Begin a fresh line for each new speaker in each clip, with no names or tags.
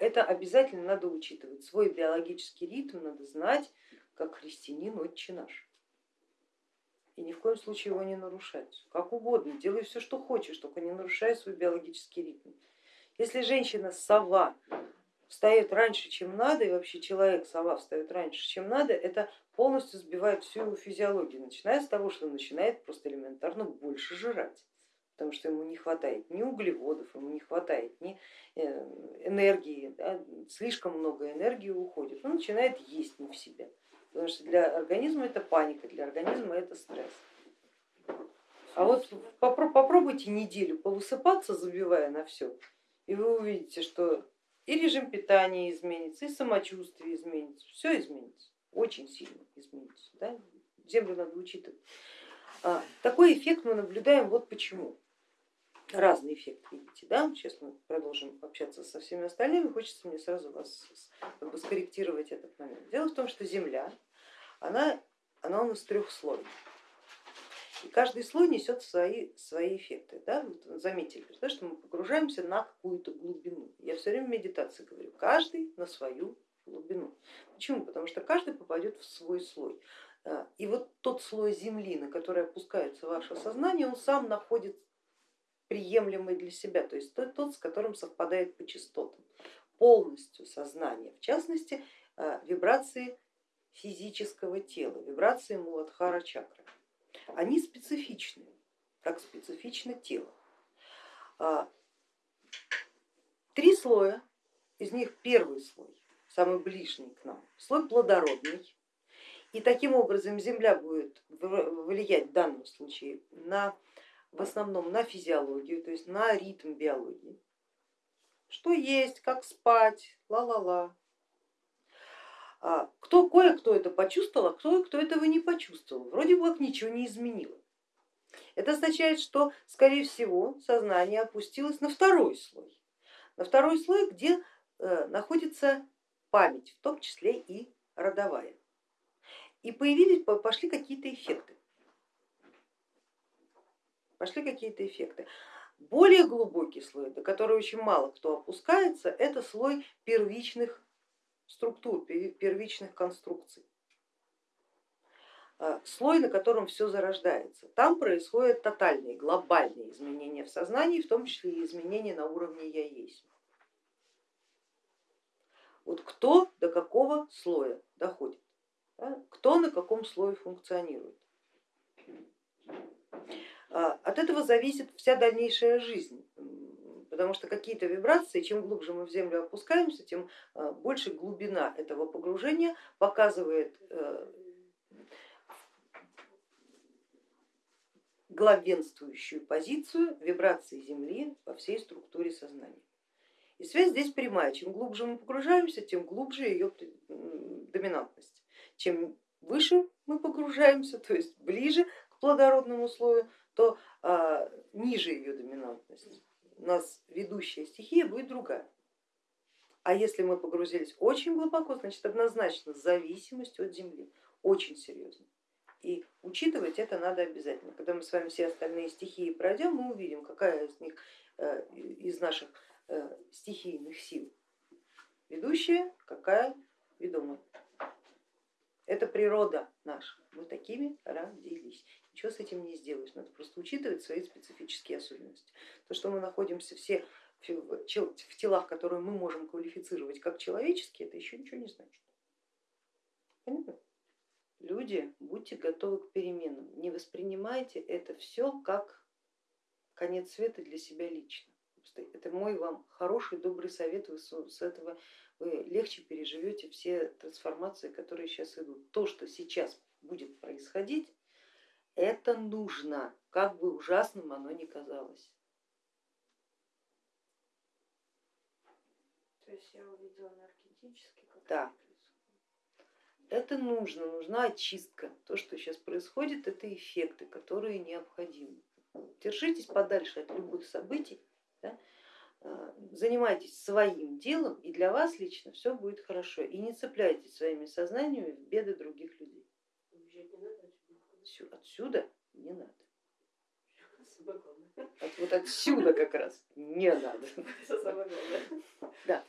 это обязательно надо учитывать. Свой биологический ритм надо знать, как христианин отче наш. И ни в коем случае его не нарушать. Как угодно, делай все, что хочешь, только не нарушай свой биологический ритм. Если женщина сова встает раньше, чем надо, и вообще человек сова встает раньше, чем надо, это полностью сбивает всю его физиологию, начиная с того, что начинает просто элементарно больше жрать потому что ему не хватает ни углеводов, ему не хватает ни э, энергии, да, слишком много энергии уходит, он начинает есть не в себя, потому что для организма это паника, для организма это стресс. А вот попробуйте неделю повысыпаться, забивая на все, и вы увидите, что и режим питания изменится, и самочувствие изменится, все изменится, очень сильно изменится. Да? Землю надо учитывать. А, такой эффект мы наблюдаем вот почему разный эффект видите. Да? Сейчас мы продолжим общаться со всеми остальными, хочется мне сразу вас как бы, скорректировать этот момент. Дело в том, что Земля, она, она у нас трех слоев. И каждый слой несет свои, свои эффекты. Да? Вот заметили, что мы погружаемся на какую-то глубину. Я все время в медитации говорю, каждый на свою глубину. Почему? Потому что каждый попадет в свой слой. А, и вот тот слой земли, на который опускается ваше сознание, он сам находит приемлемый для себя, то есть тот, с которым совпадает по частотам, полностью сознание, в частности э, вибрации физического тела, вибрации Муладхара чакры. Они специфичны, как специфично тело. А, три слоя, из них первый слой, самый ближний к нам, слой плодородный, и таким образом Земля будет влиять в данном случае на в основном на физиологию, то есть на ритм биологии. Что есть, как спать, ла-ла-ла. А кто, кое-кто это почувствовал, а кто-кто этого не почувствовал. Вроде бы как ничего не изменило. Это означает, что скорее всего сознание опустилось на второй слой. На второй слой, где э, находится память, в том числе и родовая. И появились, пошли какие-то эффекты пошли какие-то эффекты. Более глубокий слой, до которого очень мало кто опускается, это слой первичных структур, первичных конструкций. А, слой, на котором все зарождается. Там происходят тотальные, глобальные изменения в сознании, в том числе и изменения на уровне я есть. Вот кто до какого слоя доходит, кто на каком слое функционирует. А, от этого зависит вся дальнейшая жизнь, потому что какие-то вибрации, чем глубже мы в землю опускаемся, тем а, больше глубина этого погружения показывает э, главенствующую позицию вибрации Земли во всей структуре сознания. И связь здесь прямая, чем глубже мы погружаемся, тем глубже ее доминантность. Чем выше мы погружаемся, то есть ближе к плодородному слою, то а, ниже ее доминантность. У нас ведущая стихия будет другая. А если мы погрузились очень глубоко, значит однозначно зависимость от Земли, очень серьезно. И учитывать это надо обязательно. Когда мы с вами все остальные стихии пройдем, мы увидим, какая из них, э, из наших э, стихийных сил ведущая, какая ведомая. Это природа наша, мы такими родились. Ничего с этим не сделаешь, надо просто учитывать свои специфические особенности. То, что мы находимся все в телах, которые мы можем квалифицировать как человеческие, это еще ничего не значит. Понятно? Люди, будьте готовы к переменам, не воспринимайте это все как конец света для себя лично. Это мой вам хороший, добрый совет, вы с этого вы легче переживете все трансформации, которые сейчас идут. То, что сейчас будет происходить, это нужно, как бы ужасным оно ни казалось.
То есть я увидела энергетически, как
да. Это нужно, нужна очистка. То, что сейчас происходит, это эффекты, которые необходимы. Держитесь подальше от любых событий, да? Э, занимайтесь своим делом, и для вас лично все будет хорошо. И не цепляйтесь своими сознаниями в беды других людей. Отсюда не надо. От, вот отсюда как раз не надо. Да.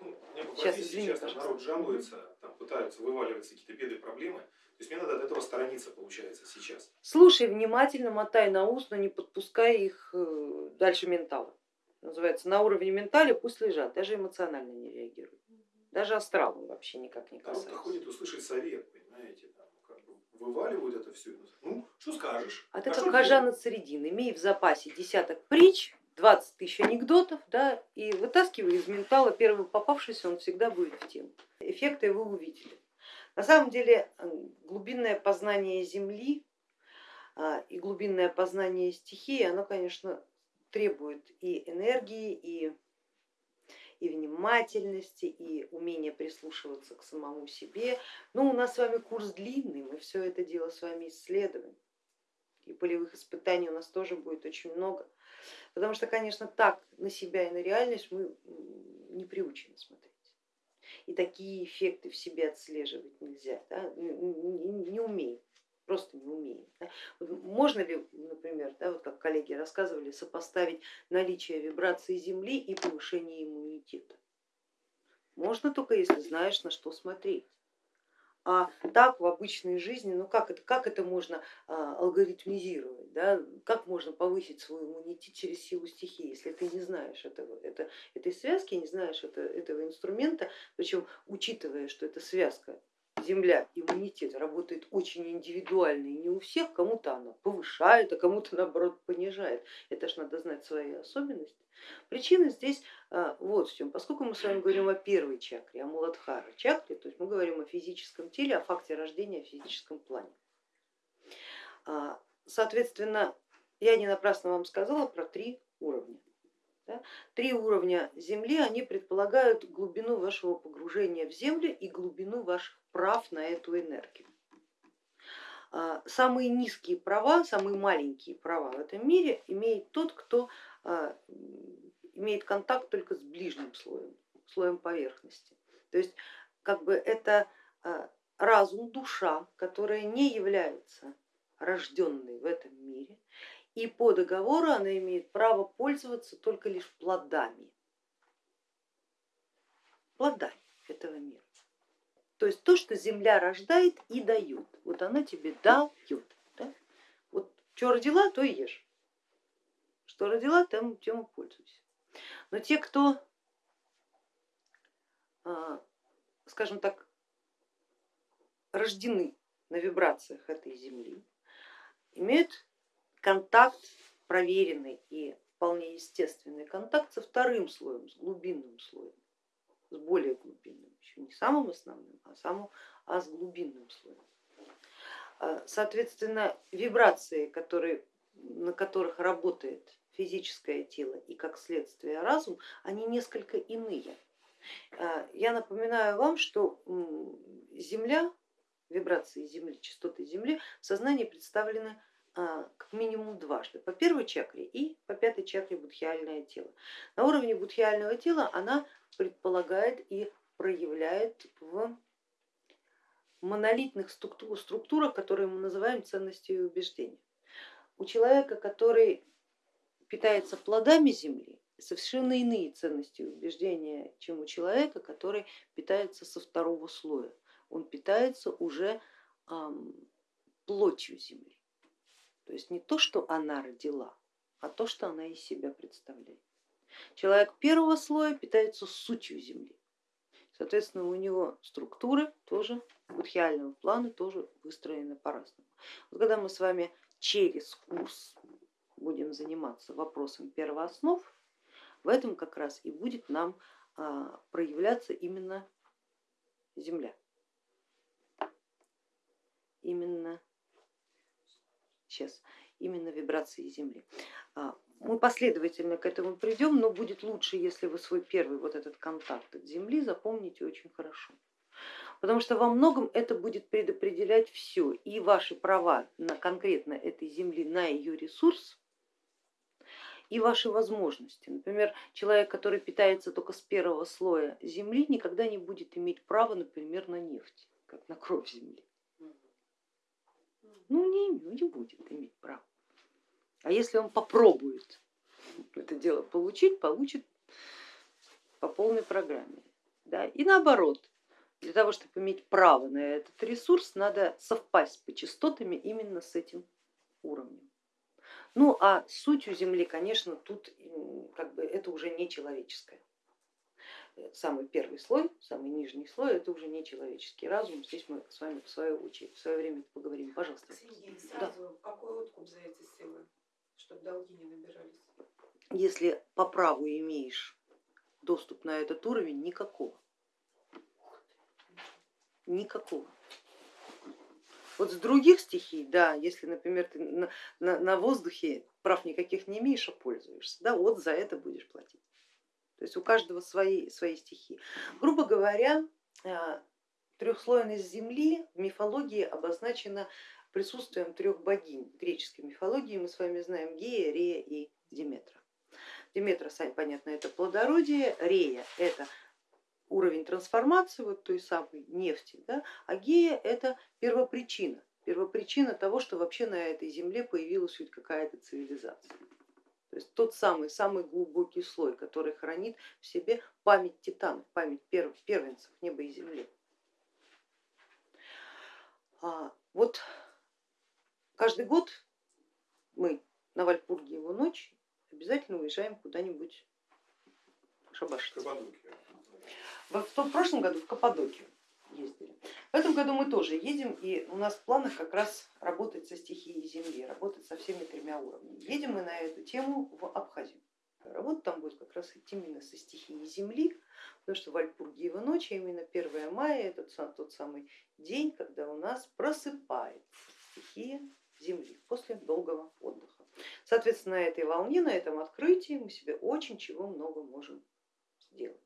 Мне по
Сейчас, извини,
часто
пожалуйста.
народ жалуется, там пытаются вываливаться какие-то беды, проблемы. То есть мне надо от этого сторониться, получается, сейчас.
Слушай внимательно, мотай на ус, но не подпускай их э, дальше ментала. Называется, на уровне ментали пусть лежат, даже эмоционально не реагируют. Даже астралом вообще никак не касается.
ходит услышать совет, понимаете, там, вываливают это все. Ну, что скажешь?
А ты
А
как
что
хожа
делать?
на средин, имей в запасе десяток притч, 20 тысяч анекдотов, да, и вытаскивай из ментала первый попавшийся, он всегда будет в тему. Эффекты вы увидели. На самом деле э, глубинное познание Земли а, и глубинное познание стихии, оно, конечно, требует и энергии, и, и внимательности, и умения прислушиваться к самому себе. Но у нас с вами курс длинный, мы все это дело с вами исследуем и полевых испытаний у нас тоже будет очень много. Потому что, конечно, так на себя и на реальность мы не приучены смотреть. И такие эффекты в себе отслеживать нельзя, да? не, не- не умеем, просто не умеем. да. Можно ли, например, да, вот как коллеги рассказывали, сопоставить наличие вибрации Земли и повышение иммунитета? Можно только если знаешь, на что смотреть. А так в обычной жизни, ну как это, как это можно а, алгоритмизировать, да? как можно повысить свой иммунитет через силу стихии, если ты не знаешь этого, это, этой связки, не знаешь это, этого инструмента, причем учитывая, что эта связка Земля, иммунитет работает очень индивидуально и не у всех, кому-то она повышает, а кому-то наоборот понижает. Это ж надо знать свои особенности. Причина здесь а, вот в чем. Поскольку мы с вами говорим о первой чакре, о Муладхара чакре, то есть мы говорим о физическом теле, о факте рождения в физическом плане. А, Соответственно, я не напрасно вам сказала про три уровня. Три уровня Земли, они предполагают глубину вашего погружения в Землю и глубину ваших прав на эту энергию. А, Самые низкие права, самые маленькие права в этом мире имеет тот, кто а, имеет контакт только с ближним слоем, слоем поверхности. То есть как бы это а, разум, душа, которая не является рожденной в этом мире, и по договору она имеет право пользоваться только лишь плодами, плодами этого мира. То есть то, что земля рождает и дает, вот она тебе дает. Да? Вот что родила, то и ешь. Что родила, тем, тем и пользуйся. Но те, кто, а, скажем так, рождены на вибрациях этой земли, имеют контакт проверенный и вполне естественный контакт со вторым слоем, с глубинным слоем, с более глубинным, еще не самым основным, а, самым, а с глубинным слоем. А, Соответственно, вибрации, которые, на которых работает физическое тело и как следствие разум, они несколько иные. А, Я напоминаю вам, что Земля, вибрации Земли, частоты Земли в сознании представлены как минимум дважды, по первой чакре и по пятой чакре будхиальное тело. На уровне будхиального тела она предполагает и проявляет в монолитных структур- структурах, которые мы называем ценностью и убеждением. У человека, который питается плодами земли, совершенно иные ценности и убеждения, чем у человека, который питается со второго слоя. Он питается уже плотью земли. То есть не то, что она родила, а то, что она из себя представляет. Человек первого слоя питается сутью земли. Соответственно, у него структуры тоже будхиального плана тоже выстроены по-разному. Вот когда мы с вами через курс будем заниматься вопросом первооснов, в этом как раз и будет нам а, проявляться именно Земля. Именно сейчас, именно вибрации Земли. Мы последовательно к этому придем, но будет лучше, если вы свой первый вот этот контакт от Земли запомните очень хорошо. Потому что во многом это будет предопределять все, и ваши права на конкретно этой Земли, на ее ресурс, и ваши возможности. Например, человек, который питается только с первого слоя Земли, никогда не будет иметь права, например, на нефть, как на кровь Земли. Ну не, не будет иметь права. А если он попробует это дело получить, получит по полной программе. Да? И наоборот, для того, чтобы иметь право на этот ресурс, надо совпасть по частотами именно с этим уровнем. Ну а сутью Земли, конечно, тут как бы это уже не человеческое. Самый первый слой, самый нижний слой, это уже не человеческий разум. Здесь мы с вами в очередь, в свое время поговорим. Пожалуйста.
Сергей, сразу да. какой откуп за эти силы, чтобы долги не набирались?
Если по праву имеешь доступ на этот уровень, никакого. Никакого. Вот с других стихий, да, если, например, ты на, на, на воздухе прав никаких не имеешь, а пользуешься, да, вот за это будешь платить. То есть у каждого свои, свои стихии. Грубо говоря, а, трехслойность Земли в мифологии обозначена присутствием трех богинь. Греческой мифологии мы с вами знаем Гея, Рея и Диметра. Диметра, понятно, это плодородие, Рея это уровень трансформации вот той самой нефти, да, а гея это первопричина, первопричина того, что вообще на этой земле появилась хоть какая-то цивилизация. То есть тот самый, самый глубокий слой, который хранит в себе память титанов, память первенцев неба и земли. А, вот каждый год мы на Вальпургиеву ночь обязательно уезжаем куда-нибудь шабашить. В прошлом году в Каппадокию ездили. В этом году мы тоже едем, и у нас в планах как раз работать со стихией Земли, работать со всеми тремя уровнями. Едем мы на эту тему в Абхазию. Работа там будет как раз идти именно со стихией Земли, потому что Вальпургиева ночь, а именно 1 мая, это тот самый день, когда у нас просыпается стихия Земли после долгого отдыха. Соответственно, на этой волне, на этом открытии мы себе очень чего много можем сделать.